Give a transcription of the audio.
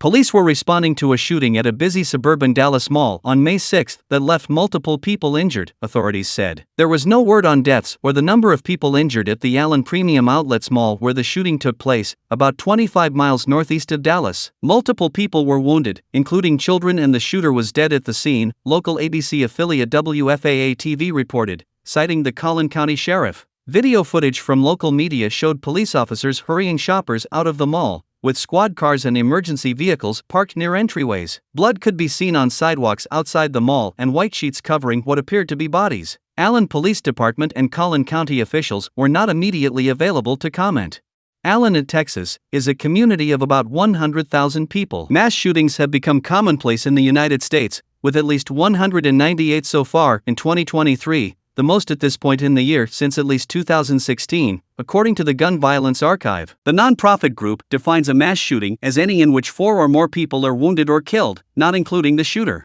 Police were responding to a shooting at a busy suburban Dallas mall on May 6 that left multiple people injured, authorities said. There was no word on deaths or the number of people injured at the Allen Premium Outlets Mall where the shooting took place, about 25 miles northeast of Dallas. Multiple people were wounded, including children, and the shooter was dead at the scene, local ABC affiliate WFAA TV reported, citing the Collin County Sheriff. Video footage from local media showed police officers hurrying shoppers out of the mall, with squad cars and emergency vehicles parked near entryways. Blood could be seen on sidewalks outside the mall and white sheets covering what appeared to be bodies. Allen Police Department and Collin County officials were not immediately available to comment. Allen, Texas, is a community of about 100,000 people. Mass shootings have become commonplace in the United States, with at least 198 so far in 2023, the most at this point in the year since at least 2016, according to the Gun Violence Archive. The nonprofit group defines a mass shooting as any in which four or more people are wounded or killed, not including the shooter.